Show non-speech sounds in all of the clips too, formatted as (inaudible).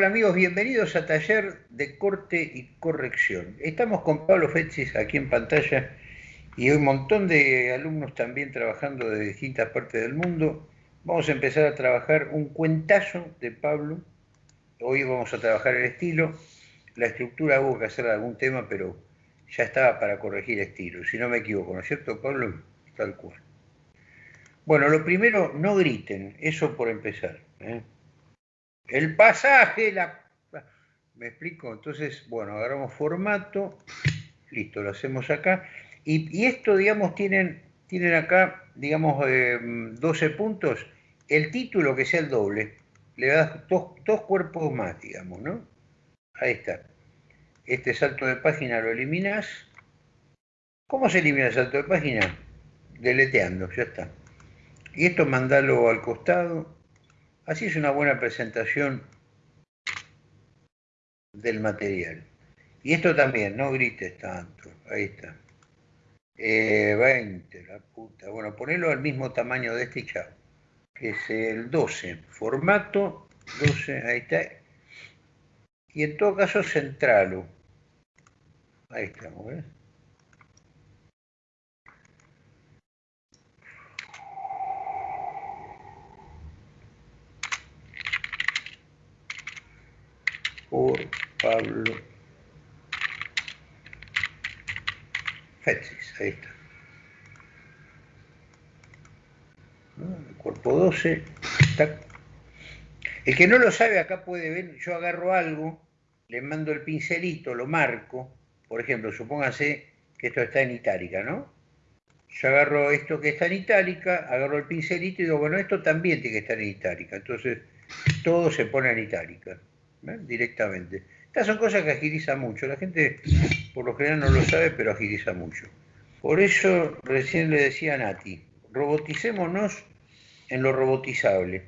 Hola amigos, bienvenidos a Taller de Corte y Corrección. Estamos con Pablo Fetzis aquí en pantalla y un montón de alumnos también trabajando de distintas partes del mundo. Vamos a empezar a trabajar un cuentazo de Pablo. Hoy vamos a trabajar el estilo. La estructura hubo que hacer algún tema, pero ya estaba para corregir estilo, si no me equivoco, ¿no es cierto, Pablo? Tal cual. Bueno, lo primero, no griten, eso por empezar. ¿eh? El pasaje, la... ¿Me explico? Entonces, bueno, agarramos formato, listo, lo hacemos acá. Y, esto, digamos, tienen, tienen acá, digamos, 12 eh, puntos. El título que sea el doble, le das dos, dos cuerpos más, digamos, ¿no? Ahí está. Este salto de página lo eliminas. ¿Cómo se elimina el salto de página? Deleteando, ya está. Y esto mandalo al costado Así es una buena presentación del material. Y esto también, no grites tanto. Ahí está. 20, eh, la puta. Bueno, ponelo al mismo tamaño de este y chao. Que es el 12. Formato 12, ahí está. Y en todo caso, centralo. Ahí estamos, ¿ves? Por Pablo Fetsis, ahí está. El cuerpo 12, El que no lo sabe acá puede ver, yo agarro algo, le mando el pincelito, lo marco, por ejemplo, supóngase que esto está en itálica, ¿no? Yo agarro esto que está en itálica, agarro el pincelito y digo, bueno, esto también tiene que estar en itálica. Entonces, todo se pone en itálica directamente. Estas son cosas que agilizan mucho. La gente por lo general no lo sabe, pero agiliza mucho. Por eso recién le decía a Nati, roboticémonos en lo robotizable.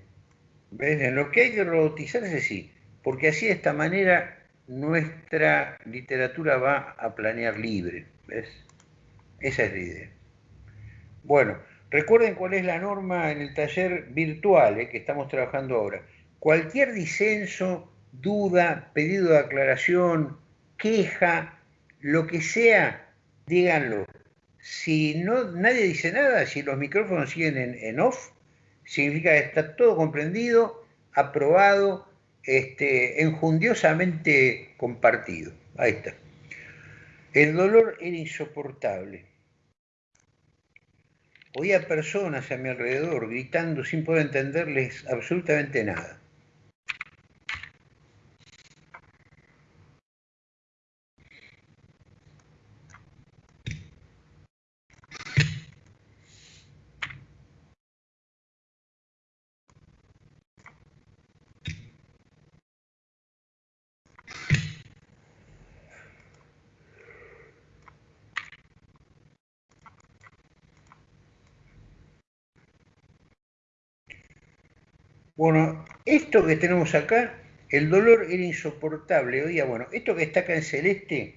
¿Ves? En lo que hay que robotizarse sí, porque así de esta manera nuestra literatura va a planear libre. ¿Ves? Esa es la idea. Bueno, recuerden cuál es la norma en el taller virtual eh, que estamos trabajando ahora. Cualquier disenso duda, pedido de aclaración, queja, lo que sea, díganlo. Si no, nadie dice nada, si los micrófonos siguen en, off, significa que está todo comprendido, aprobado, este, enjundiosamente compartido. Ahí está. El dolor era insoportable. Oía personas a mi alrededor gritando sin poder entenderles absolutamente nada. Bueno, esto que tenemos acá, el dolor era insoportable. Oiga, bueno, esto que está acá en celeste,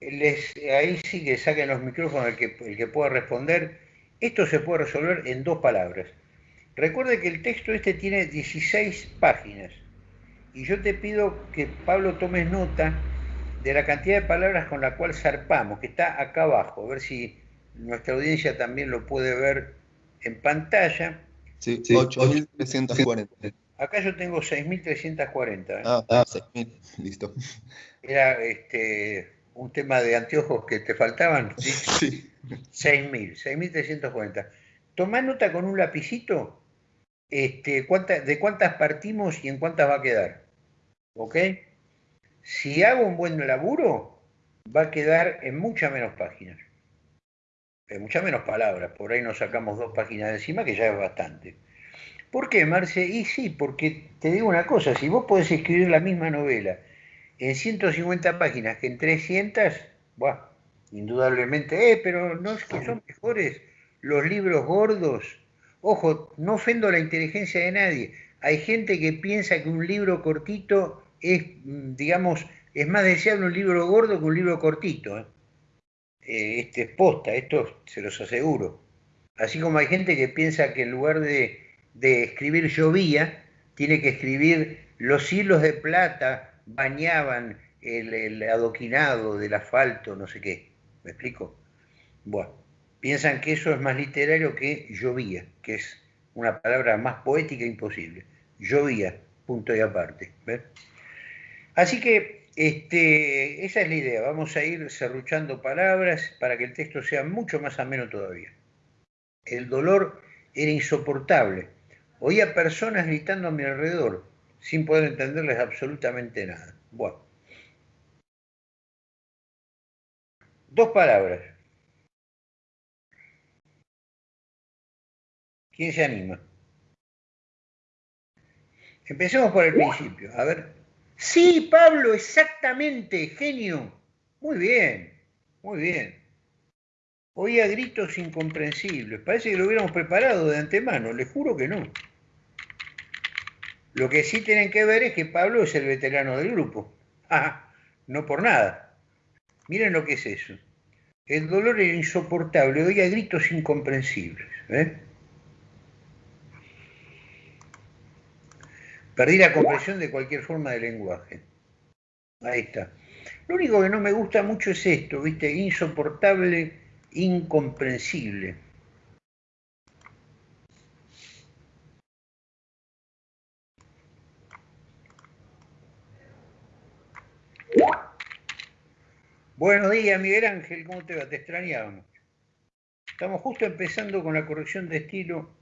ahí sí que saquen los micrófonos el que, el que pueda responder. Esto se puede resolver en dos palabras. Recuerde que el texto este tiene 16 páginas. Y yo te pido que Pablo tomes nota de la cantidad de palabras con la cual zarpamos, que está acá abajo, a ver si nuestra audiencia también lo puede ver en pantalla. Sí, 8.340. Acá yo tengo 6.340. ¿eh? Ah, ah 6.000, listo. Era este, un tema de anteojos que te faltaban. (laughs) Sí. sí. 6.000, 6.340. Tomá nota con un lapicito este, de cuántas partimos y en cuántas va a quedar. ¿Ok? Si hago un buen laburo, va a quedar en muchas menos páginas muchas menos palabras, por ahí nos sacamos dos páginas de encima, que ya es bastante. ¿Por qué, Marce? Y sí, porque te digo una cosa, si vos podés escribir la misma novela en 150 páginas que en 300, buah, indudablemente, eh, pero no es que son mejores los libros gordos. Ojo, no ofendo la inteligencia de nadie. Hay gente que piensa que un libro cortito es, mm, digamos, es más deseable un libro gordo que un libro cortito. ¿eh? Eh, este es posta, esto se los aseguro. Así como hay gente que piensa que en lugar de, escribir llovía, tiene que escribir los hilos de plata bañaban el, adoquinado del asfalto, no sé qué. ¿Me explico? Bueno, piensan que eso es más literario que llovía, que es una palabra más poética imposible. Llovía, punto y aparte. Así que este, esa es la idea. Vamos a ir serruchando palabras para que el texto sea mucho más ameno todavía. El dolor era insoportable. Oía personas gritando a mi alrededor sin poder entenderles absolutamente nada. Bueno. Dos palabras. ¿Quién se anima? Empecemos por el principio. A ver. Sí, Pablo, exactamente, genio. Muy bien, muy bien. Oía gritos incomprensibles. Parece que lo hubiéramos preparado de antemano. Les juro que no. Lo que sí tienen que ver es que Pablo es el veterano del grupo. (laughs) Ah, no por nada. Miren lo que es eso. El dolor era insoportable, oía gritos incomprensibles. ¿eh? Perdí la comprensión de cualquier forma de lenguaje. Ahí está. Lo único que no me gusta mucho es esto, ¿viste? Insoportable, incomprensible. Buenos días, Miguel Ángel, ¿cómo te va? Te extrañábamos. Estamos justo empezando con la corrección de estilo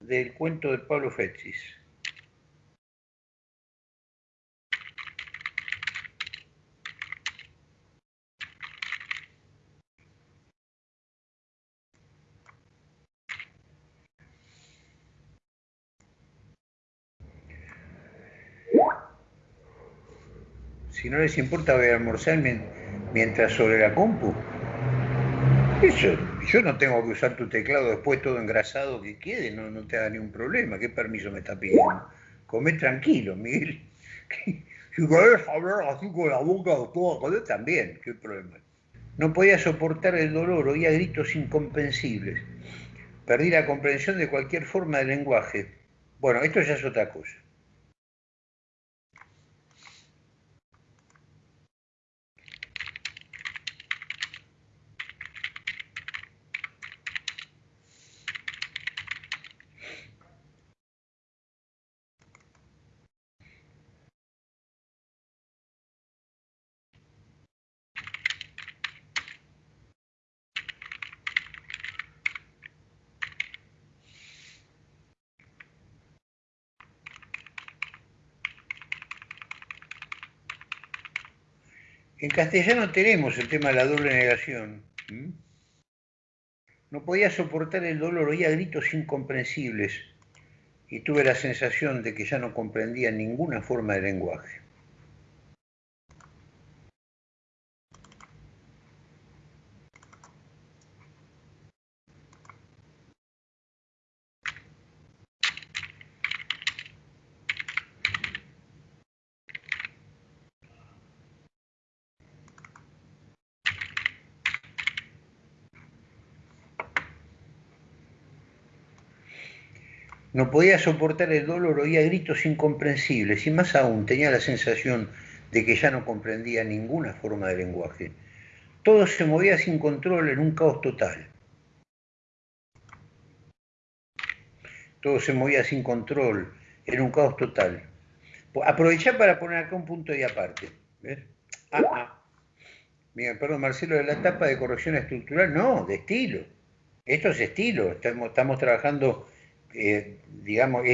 del cuento de Pablo Fetzis. Si no les importa, voy a almorzar sobre la compu. Eso, yo no tengo que usar tu teclado después todo engrasado que quede, no, no te haga ningún problema. ¿Qué permiso me está pidiendo? Come tranquilo, Miguel. (laughs) Si querés hablar así con la boca toda también, ¿qué problema? No podía soportar el dolor, oía gritos incomprensibles. Perdí la comprensión de cualquier forma de lenguaje. Bueno, esto ya es otra cosa. En castellano tenemos el tema de la doble negación. No podía soportar el dolor, oía gritos incomprensibles y tuve la sensación de que ya no comprendía ninguna forma de lenguaje. No podía soportar el dolor, oía gritos incomprensibles y más aún tenía la sensación de que ya no comprendía ninguna forma de lenguaje. Todo se movía sin control en un caos total. Todo se movía sin control, en un caos total. Aprovechar para poner acá un punto y aparte. ¿Ves? Ah, ah. perdón, Marcelo, de la etapa de corrección estructural, no, de estilo. Esto es estilo, estamos trabajando eh, digamos,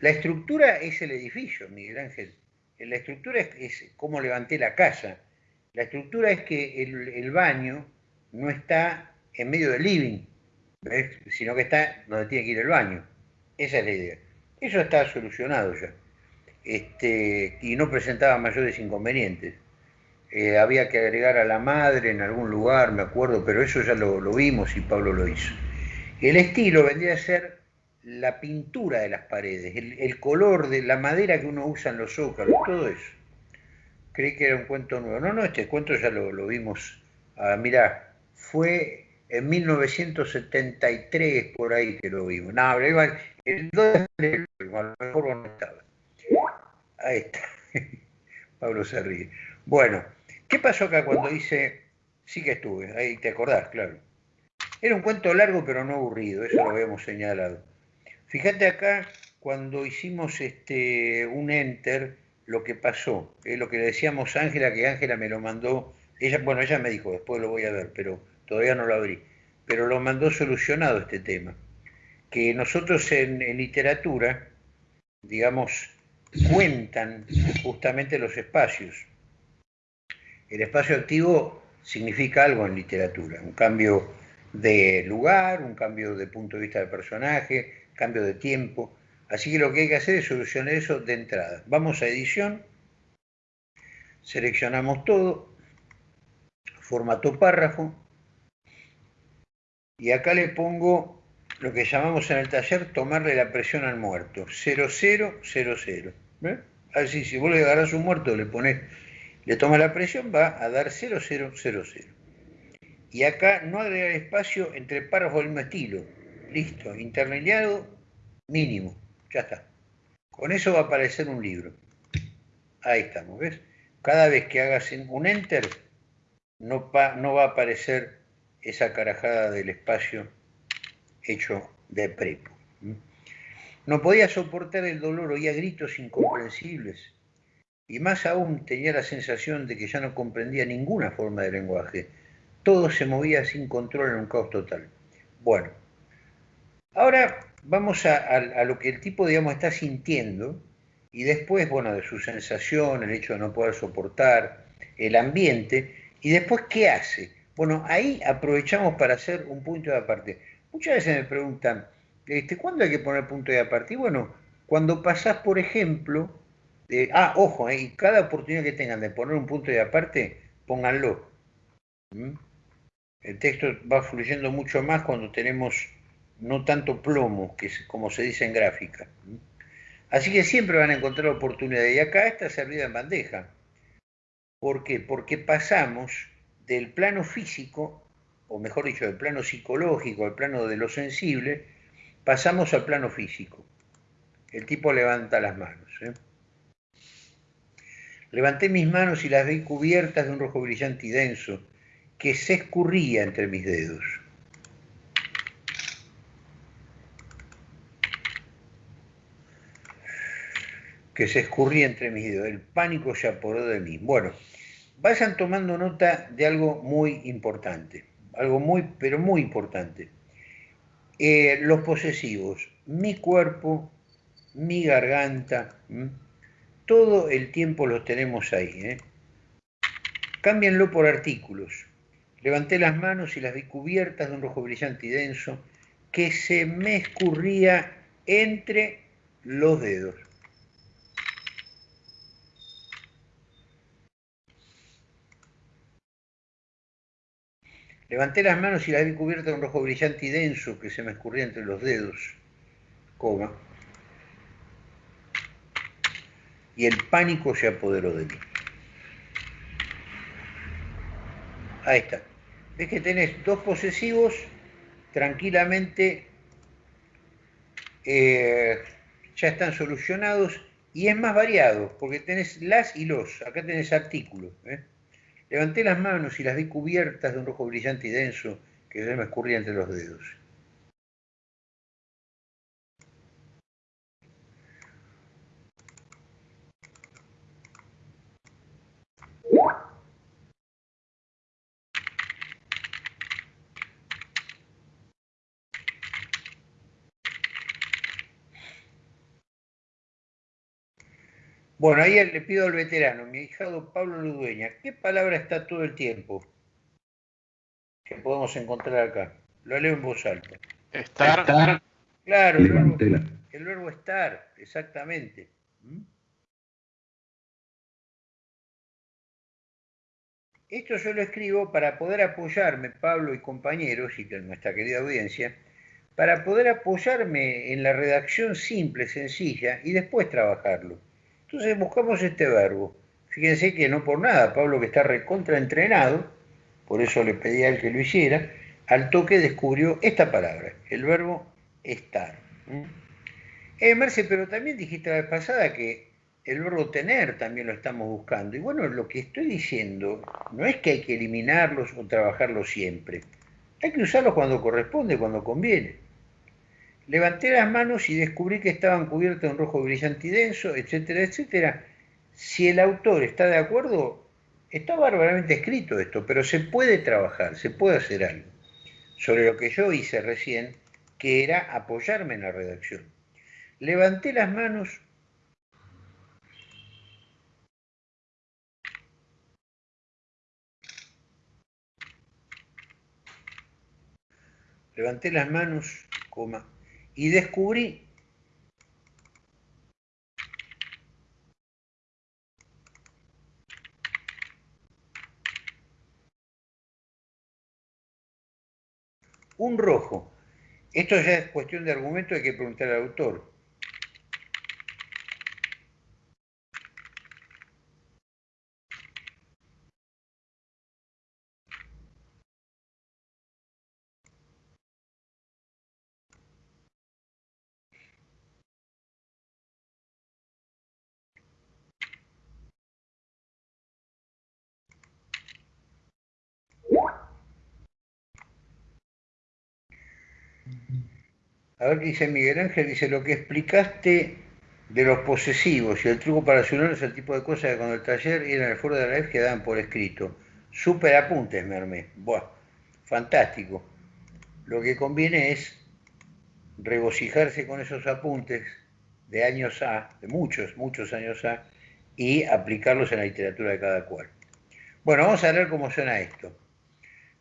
la estructura es el edificio, Miguel Ángel. La estructura es, cómo levanté la casa. La estructura es que el, baño no está en medio del living, sino que está donde tiene que ir el baño. Esa es la idea. Eso está solucionado ya. Este, y no presentaba mayores inconvenientes. Eh, había que agregar a la madre en algún lugar, me acuerdo, pero eso ya lo, lo vimos y Pablo lo hizo. El estilo vendría a ser la pintura de las paredes, el, color de la madera que uno usa en los zócalos, todo eso. Creí que era un cuento nuevo. No, no, este cuento ya lo, vimos. Ah, mirá, fue en 1973 por ahí que lo vimos. No, el 2 a lo mejor no estaba. Ahí está. (laughs) Pablo se ríe. Bueno, ¿qué pasó acá cuando dice, sí que estuve, ahí te acordás, claro. Era un cuento largo pero no aburrido, eso lo habíamos señalado. Fíjate acá cuando hicimos este, un enter, lo que pasó, es lo que le decíamos a Ángela, que Ángela me lo mandó, ella, bueno, ella me dijo, después lo voy a ver, pero todavía no lo abrí, pero lo mandó solucionado este tema, que nosotros en literatura, digamos, cuentan justamente los espacios. El espacio activo significa algo en literatura, un cambio de lugar, un cambio de punto de vista del personaje, cambio de tiempo. Así que lo que hay que hacer es solucionar eso de entrada. Vamos a edición, seleccionamos todo, formato párrafo, y acá le pongo lo que llamamos en el taller tomarle la presión al muerto, 0000. Así, si vos le agarrás un muerto, le pones, le tomas la presión, va a dar 0000. Y acá no agregar espacio entre párrafos del mismo estilo. Listo, interlineado mínimo, ya está. Con eso va a aparecer un libro. Ahí estamos, ¿ves? Cada vez que hagas un enter, no, no va a aparecer esa carajada del espacio hecho de prepo. No podía soportar el dolor, oía gritos incomprensibles y más aún tenía la sensación de que ya no comprendía ninguna forma de lenguaje. Todo se movía sin control en un caos total. Bueno, ahora vamos a, lo que el tipo, digamos, está sintiendo y después, bueno, de su sensación, el hecho de no poder soportar, el ambiente, y después, ¿qué hace? Bueno, ahí aprovechamos para hacer un punto de aparte. Muchas veces me preguntan, este, ¿cuándo hay que poner punto de aparte? Y bueno, cuando pasás, por ejemplo, ah, ojo, eh, cada oportunidad que tengan de poner un punto de aparte, pónganlo. ¿Mm? El texto va fluyendo mucho más cuando tenemos no tanto plomo, que como se dice en gráfica. Así que siempre van a encontrar oportunidad. Y acá está servida en bandeja. ¿Por qué? Porque pasamos del plano físico, o mejor dicho, del plano psicológico, al plano de lo sensible, pasamos al plano físico. El tipo levanta las manos. ¿eh? Levanté mis manos y las vi cubiertas de un rojo brillante y denso que se escurría entre mis dedos. Que se escurría entre mis dedos. El pánico se apoderó de mí. Bueno, vayan tomando nota de algo muy importante, algo muy, pero muy importante. Eh, los posesivos, mi cuerpo, mi garganta, todo el tiempo los tenemos ahí. ¿eh? Por artículos. Levanté las manos y las vi cubiertas de un rojo brillante y denso que se me escurría entre los dedos. Levanté las manos y las vi cubiertas de un rojo brillante y denso que se me escurría entre los dedos, coma. Y el pánico se apoderó de mí. Ahí está. Ves que tenés dos posesivos tranquilamente eh, ya están solucionados y es más variado porque tenés las y los. Acá tenés artículos. ¿eh? Levanté las manos y las vi cubiertas de un rojo brillante y denso que se me escurría entre los dedos. Bueno, ahí le pido al veterano, mi hijado Pablo Ludueña, ¿qué palabra está todo el tiempo que podemos encontrar acá? Lo leo en voz alta. Estar. Claro, el verbo, estar, exactamente. ¿Mm? Esto yo lo escribo para poder apoyarme, Pablo y compañeros, y nuestra querida audiencia, para poder apoyarme en la redacción simple, sencilla, y después trabajarlo. Entonces buscamos este verbo. Fíjense que no por nada, Pablo que está recontraentrenado, por eso le pedí a que lo hiciera, al toque descubrió esta palabra, el verbo estar. Eh, Merce, pero también dijiste la vez pasada que el verbo tener también lo estamos buscando. Y bueno, lo que estoy diciendo no es que hay que eliminarlos o trabajarlos siempre. Hay que usarlos cuando corresponde, cuando conviene. Levanté las manos y descubrí que estaban cubiertas en rojo brillante y denso, etcétera, etcétera. Si el autor está de acuerdo, está bárbaramente escrito esto, pero se puede trabajar, se puede hacer algo. Sobre lo que yo hice recién, que era apoyarme en la redacción. Levanté las manos levanté las manos, coma, y descubrí un rojo. Esto ya es cuestión de argumento, hay que preguntar al autor. A ver qué dice Miguel Ángel, dice lo que explicaste de los posesivos y el truco para es el tipo de cosas que cuando el taller y en el foro de la live quedaban por escrito. Súper apuntes me armé. Buah, fantástico. Lo que conviene es regocijarse con esos apuntes de años A, de muchos, muchos años A, y aplicarlos en la literatura de cada cual. Bueno, vamos a ver cómo suena esto.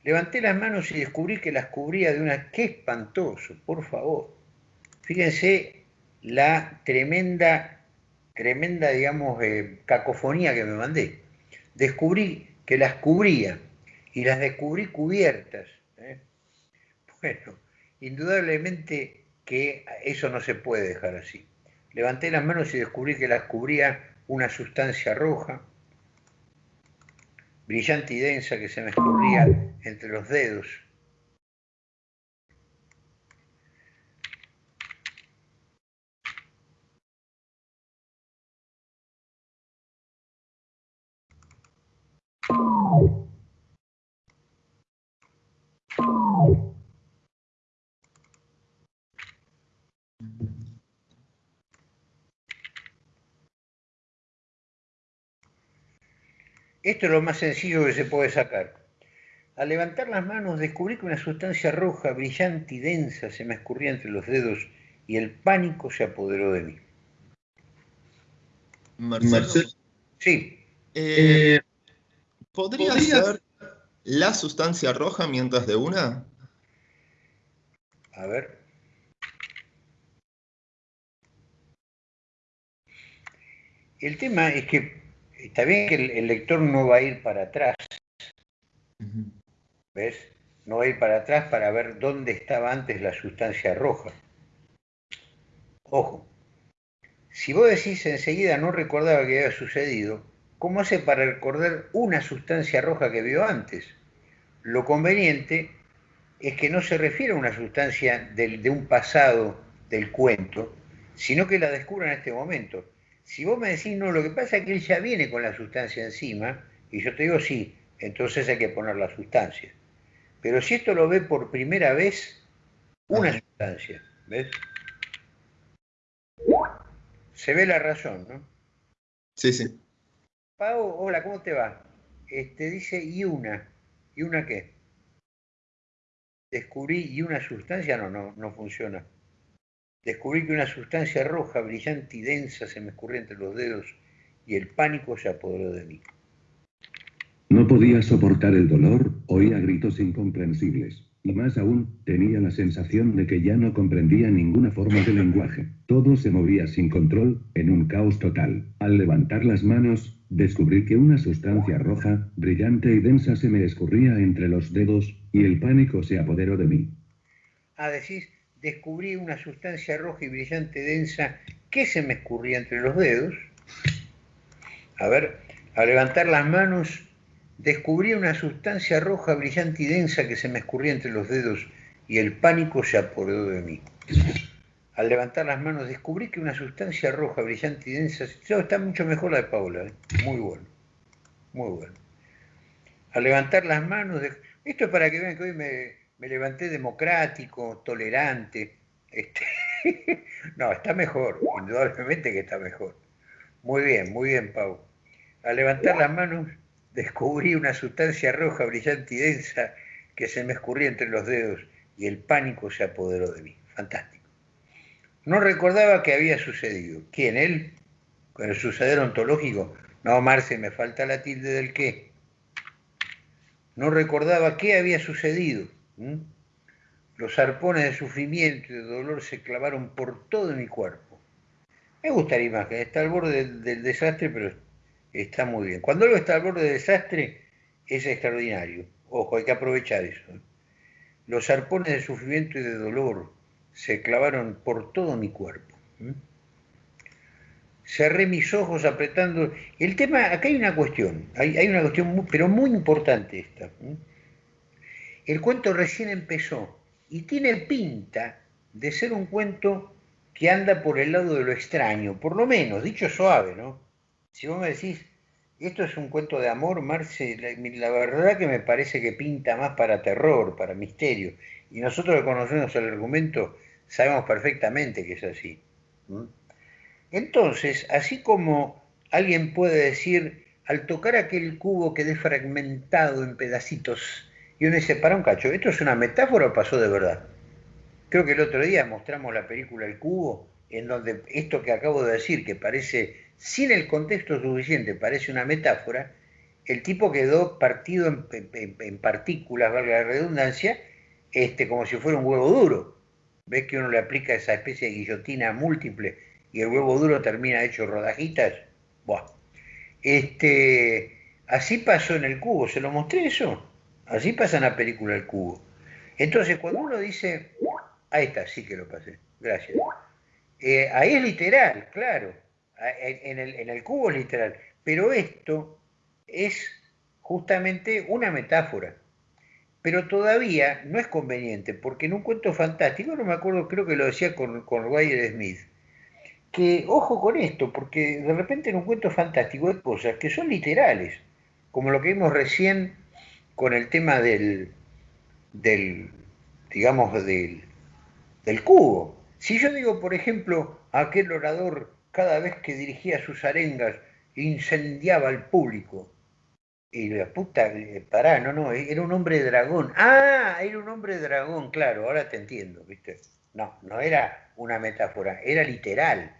Levanté las manos y descubrí que las cubría de una... ¡Qué espantoso! Por favor. Fíjense la tremenda, tremenda, digamos, eh, cacofonía que me mandé. Descubrí que las cubría y las descubrí cubiertas. ¿eh? Bueno, indudablemente que eso no se puede dejar así. Levanté las manos y descubrí que las cubría una sustancia roja, brillante y densa que se me escurría entre los dedos. Esto es lo más sencillo que se puede sacar. Al levantar las manos descubrí que una sustancia roja, brillante y densa se me escurría entre los dedos y el pánico se apoderó de mí. Marcelo. Sí. Eh, ¿Podría ser la sustancia roja mientras de una? A ver. El tema es que está bien que el, lector no va a ir para atrás, ¿ves? No va a ir para atrás para ver dónde estaba antes la sustancia roja. Ojo, si vos decís enseguida no recordaba que había sucedido, ¿cómo hace para recordar una sustancia roja que vio antes? Lo conveniente es que no se refiere a una sustancia de un pasado del cuento, sino que la descubra en este momento. Si vos me decís, no, lo que pasa es que él ya viene con la sustancia encima, y yo te digo, sí, entonces hay que poner la sustancia. Pero si esto lo ve por primera vez, una sustancia, ¿ves? Se ve la razón, ¿no? Sí, sí. Pau, hola, ¿cómo te va? Este dice, ¿y una? ¿Y una qué? Descubrí, ¿y una sustancia? No, no, no funciona. Descubrí que una sustancia roja, brillante y densa se me escurría entre los dedos y el pánico se apoderó de mí. No podía soportar el dolor, oía gritos incomprensibles. Y más aún, tenía la sensación de que ya no comprendía ninguna forma de lenguaje. Todo se movía sin control, en un caos total. Al levantar las manos, descubrí que una sustancia roja, brillante y densa se me escurría entre los dedos, y el pánico se apoderó de mí. Ah, decís, descubrí una sustancia roja y brillante densa que se me escurría entre los dedos. A ver, al levantar las manos, descubrí una sustancia roja, brillante y densa que se me escurría entre los dedos y el pánico se apoderó de mí. Al levantar las manos descubrí que una sustancia roja, brillante y densa... está mucho mejor la de Paula, ¿eh? muy bueno, muy bueno. Al levantar las manos... Esto es para que vean que hoy me, levanté democrático, tolerante. Este... (laughs) no, está mejor, indudablemente que está mejor. Muy bien, muy bien, Pau. Al levantar las manos descubrí una sustancia roja, brillante y densa que se me escurría entre los dedos y el pánico se apoderó de mí. Fantástico. No recordaba qué había sucedido. ¿Quién? ¿Él? ¿Con el suceder ontológico? No, Marce, me falta la tilde del qué. No recordaba qué había sucedido. Los arpones de sufrimiento y de dolor se clavaron por todo mi cuerpo. Me gusta la imagen, está al borde del, desastre, pero está muy bien. Cuando algo está al borde del desastre, es extraordinario. Ojo, hay que aprovechar eso. Los arpones de sufrimiento y de dolor se clavaron por todo mi cuerpo. Cerré mis ojos apretando. El tema, acá hay una cuestión, hay, una cuestión, pero muy importante esta. El cuento recién empezó y tiene pinta de ser un cuento que anda por el lado de lo extraño, por lo menos, dicho suave, ¿no? Si vos me decís, esto es un cuento de amor, Marce, la, verdad que me parece que pinta más para terror, para misterio. Y nosotros que conocemos el argumento sabemos perfectamente que es así. Entonces, así como alguien puede decir, al tocar aquel cubo quedé fragmentado en pedacitos, y uno dice, para un cacho, ¿esto es una metáfora o pasó de verdad? Creo que el otro día mostramos la película El Cubo, en donde esto que acabo de decir, que parece, sin el contexto suficiente, parece una metáfora, el tipo quedó partido en, partículas, valga la redundancia, este, como si fuera un huevo duro. ¿Ves que uno le aplica esa especie de guillotina múltiple y el huevo duro termina hecho rodajitas? Buah. Este, así pasó en el cubo, ¿se lo mostré eso? Así pasa en la película El Cubo. Entonces, cuando uno dice, ahí está, sí que lo pasé, gracias. Eh, ahí es literal, claro. En el, cubo es literal. Pero esto es justamente una metáfora pero todavía no es conveniente, porque en un cuento fantástico, no me acuerdo, creo que lo decía con, con Smith, que ojo con esto, porque de repente en un cuento fantástico hay cosas que son literales, como lo que vimos recién con el tema del, del digamos, del, del cubo. Si yo digo, por ejemplo, aquel orador cada vez que dirigía sus arengas incendiaba al público, y la puta, eh, pará, no, no, era un hombre dragón. Ah, era un hombre dragón, claro, ahora te entiendo, ¿viste? No, no era una metáfora, era literal.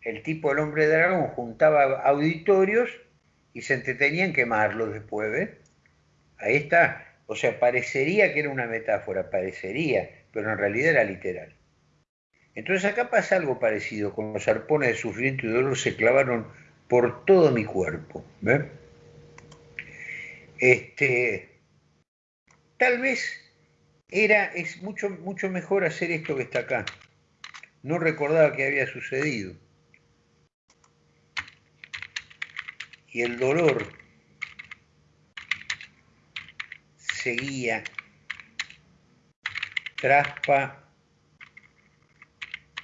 El tipo del hombre dragón juntaba auditorios y se entretenía en quemarlos después, ¿ves? Ahí está. O sea, parecería que era una metáfora, parecería, pero en realidad era literal. Entonces acá pasa algo parecido, con los arpones de sufrimiento y dolor se clavaron por todo mi cuerpo, ¿ves? Este, tal vez era, es mucho, mucho mejor hacer esto que está acá. No recordaba que había sucedido. Y el dolor seguía. Traspa,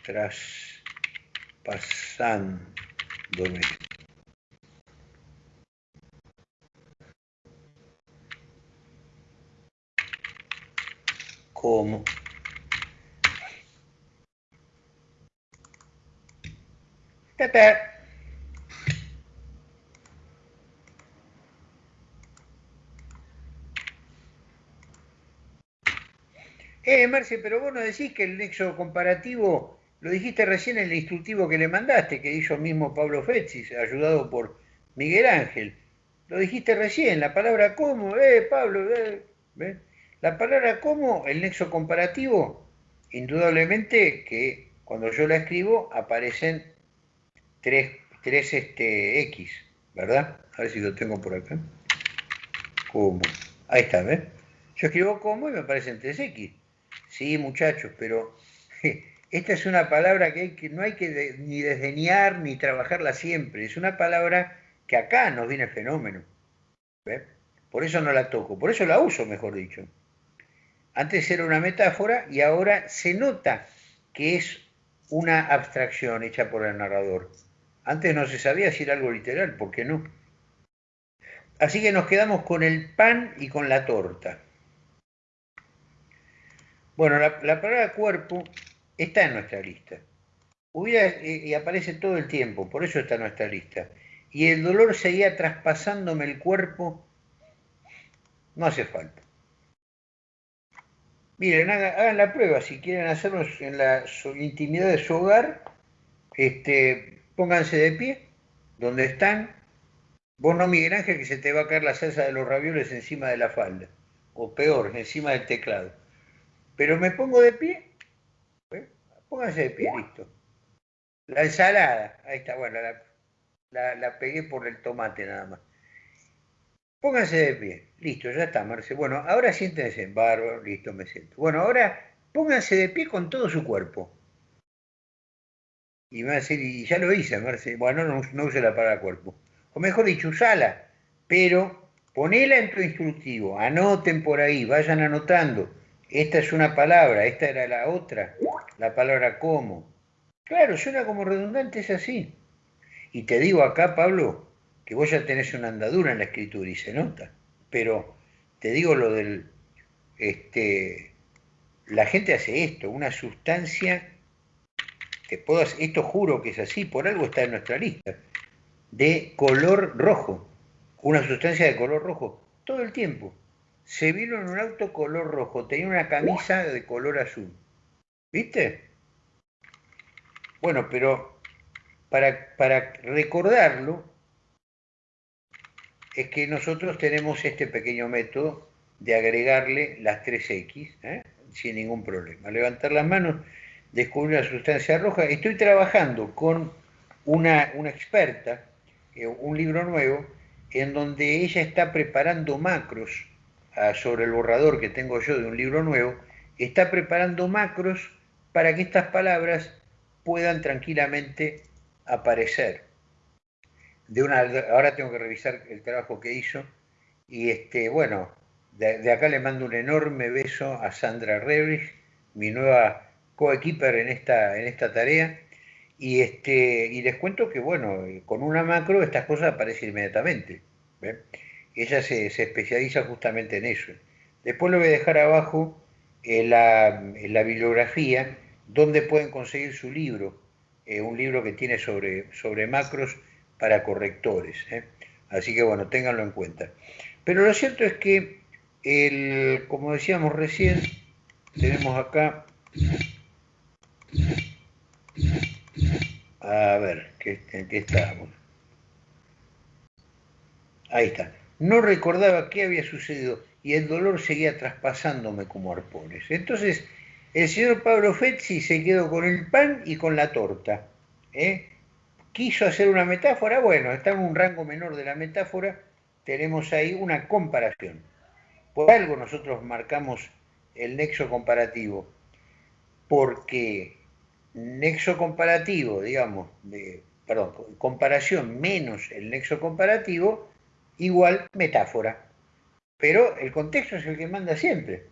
traspasándome. como Marce, pero vos no decís que el nexo comparativo, lo dijiste recién en el instructivo que le mandaste, que hizo mismo Pablo Fetzis, ayudado por Miguel Ángel. Lo dijiste recién, la palabra como, eh, Pablo, eh, ¿ves? La palabra como, el nexo comparativo, indudablemente que cuando yo la escribo aparecen tres, tres este, X, ¿verdad? A ver si lo tengo por acá. Como. Ahí está, ¿ves? Yo escribo como y me aparecen tres X. Sí, muchachos, pero esta es una palabra que, hay que no hay que ni desdeñar ni trabajarla siempre. Es una palabra que acá nos viene fenómeno. Por eso no la toco, por eso la uso, mejor dicho. Antes era una metáfora y ahora se nota que es una abstracción hecha por el narrador. Antes no se sabía si era algo literal, ¿por qué no? Así que nos quedamos con el pan y con la torta. Bueno, la, palabra cuerpo está en nuestra lista. Hubiera, eh, y aparece todo el tiempo, por eso está en nuestra lista. Y el dolor seguía traspasándome el cuerpo, no hace falta. Miren, hagan, la prueba, si quieren hacerlo en la intimidad de su hogar, este, pónganse de pie, donde están. Vos no, Miguel Ángel, que se te va a caer la salsa de los ravioles encima de la falda, o peor, encima del teclado. Pero me pongo de pie, ¿eh? pónganse de pie, listo. La ensalada, ahí está, bueno, la, la pegué por el tomate nada más. Pónganse de pie. Listo, ya está, Marce. Bueno, ahora siéntense. Bárbaro, listo, me siento. Bueno, ahora pónganse de pie con todo su cuerpo. Y me va a decir, y ya lo hice, Marce. Bueno, no, no use la palabra cuerpo. O mejor dicho, usala, pero ponela en tu instructivo. Anoten por ahí, vayan anotando. Esta es una palabra, esta era la otra. La palabra como. Claro, suena como redundante, es así. Y te digo acá, Pablo, que vos ya tenés una andadura en la escritura y se nota. Pero te digo lo del, este, la gente hace esto, una sustancia, te puedo, esto juro que es así, por algo está en nuestra lista, de color rojo, una sustancia de color rojo, todo el tiempo. Se vino en un auto color rojo, tenía una camisa de color azul. ¿Viste? Bueno, pero para, para recordarlo, es que nosotros tenemos este pequeño método de agregarle las 3X ¿eh? sin ningún problema. Levantar las manos, descubrir una sustancia roja. Estoy trabajando con una, una experta, eh, un libro nuevo, en donde ella está preparando macros sobre el borrador que tengo yo de un libro nuevo, está preparando macros para que estas palabras puedan tranquilamente aparecer de una, ahora tengo que revisar el trabajo que hizo y este, bueno, de, acá le mando un enorme beso a Sandra Rebrich, mi nueva coequiper en esta, en esta tarea, y, este, y les cuento que, bueno, con una macro estas cosas aparecen inmediatamente. Ella se, especializa justamente en eso. Después le voy a dejar abajo eh, la, la, bibliografía donde pueden conseguir su libro, eh, un libro que tiene sobre, sobre macros para correctores. ¿eh? Así que bueno, ténganlo en cuenta. Pero lo cierto es que, el, como decíamos recién, tenemos acá... A ver, ¿en qué estábamos? Ahí está. No recordaba qué había sucedido y el dolor seguía traspasándome como arpones. Entonces, el señor Pablo Fetzi se quedó con el pan y con la torta. ¿eh? quiso hacer una metáfora, bueno, está en un rango menor de la metáfora, tenemos ahí una comparación. Por algo nosotros marcamos el nexo comparativo, porque nexo comparativo, digamos, perdón, comparación menos el nexo comparativo, igual metáfora. Pero el contexto es el que manda siempre.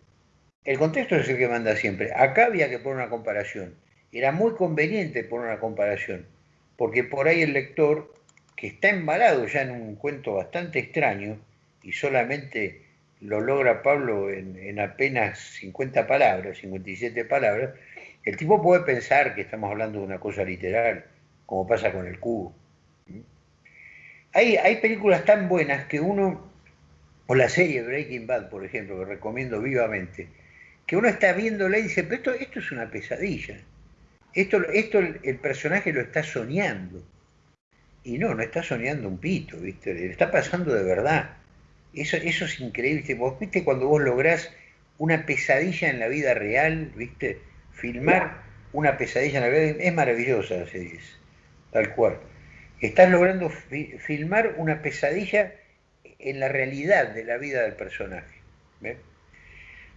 El contexto es el que manda siempre. Acá había que poner una comparación. Era muy conveniente poner una comparación porque por ahí el lector, que está embalado ya en un cuento bastante extraño, y solamente lo logra Pablo en, apenas 50 palabras, 57 palabras, el tipo puede pensar que estamos hablando de una cosa literal, como pasa con el cubo. Hay, hay películas tan buenas que uno, o la serie Breaking Bad, por ejemplo, que recomiendo vivamente, que uno está viéndola y dice, pero esto, esto es una pesadilla. Esto, esto el, personaje lo está soñando. Y no, no está soñando un pito, ¿viste? Le está pasando de verdad. Eso, eso es increíble. Vos viste cuando vos lográs una pesadilla en la vida real, ¿viste? Filmar una pesadilla en la vida es maravillosa la serie, tal cual. Estás logrando filmar una pesadilla en la realidad de la vida del personaje.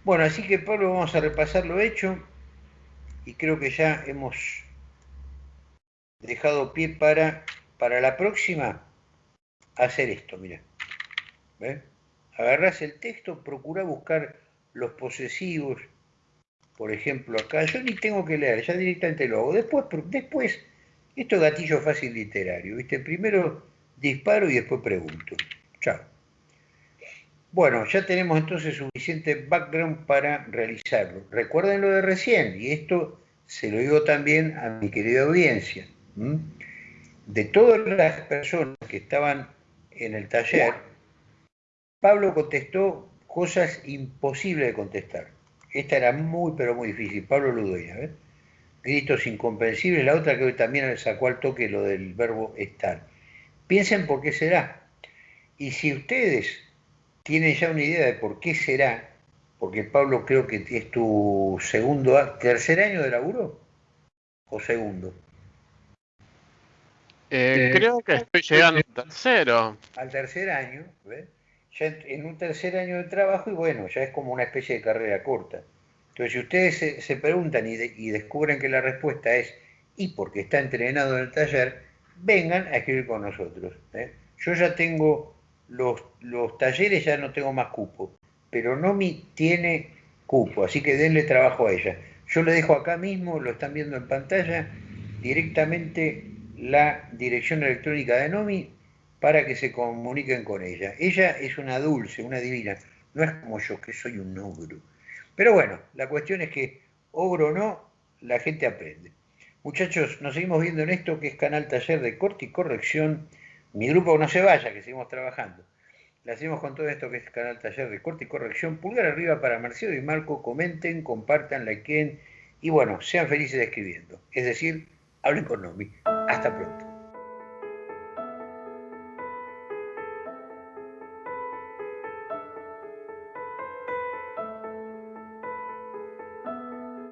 Bueno, así que Pablo, vamos a repasar lo hecho y creo que ya hemos dejado pie para, para la próxima hacer esto, mira. ¿Ves? Agarrás el texto, procura buscar los posesivos, por ejemplo, acá, yo ni tengo que leer, ya directamente lo hago. Después, después esto es gatillo fácil literario, ¿viste? Primero disparo y después pregunto. Chao. Bueno, ya tenemos entonces suficiente background para realizarlo. Recuerden lo de recién, y esto se lo digo también a mi querida audiencia. De todas las personas que estaban en el taller, Pablo contestó cosas imposibles de contestar. Esta era muy, pero muy difícil. Pablo Ludoya, ¿ves? Gritos incomprensibles. La otra que hoy también le sacó al toque lo del verbo estar. Piensen por qué será. Y si ustedes tienen ya una idea de por qué será, porque Pablo creo que es tu segundo, tercer año de laburo, o segundo. Eh, creo que estoy llegando al tercero. Al tercer año, ¿ves? Ya en un tercer año de trabajo y bueno, ya es como una especie de carrera corta. Entonces, si ustedes se, preguntan y, descubren que la respuesta es y porque está entrenado en el taller, vengan a escribir con nosotros. ¿eh? Yo ya tengo los, los talleres, ya no tengo más cupo, pero Nomi tiene cupo, así que denle trabajo a ella. Yo le dejo acá mismo, lo están viendo en pantalla, directamente la dirección electrónica de Nomi para que se comuniquen con ella. Ella es una dulce, una divina, no es como yo, que soy un ogro. Pero bueno, la cuestión es que, ogro o no, la gente aprende. Muchachos, nos seguimos viendo en esto que es Canal Taller de Corte y Corrección. Mi grupo no se vaya, que seguimos trabajando. Le hacemos con todo esto que es Canal Taller de Corte y Corrección. Pulgar arriba para Marcelo y Marco. Comenten, compartan, likeen y bueno, sean felices escribiendo. Es decir, hablen con Nomi. Hasta pronto.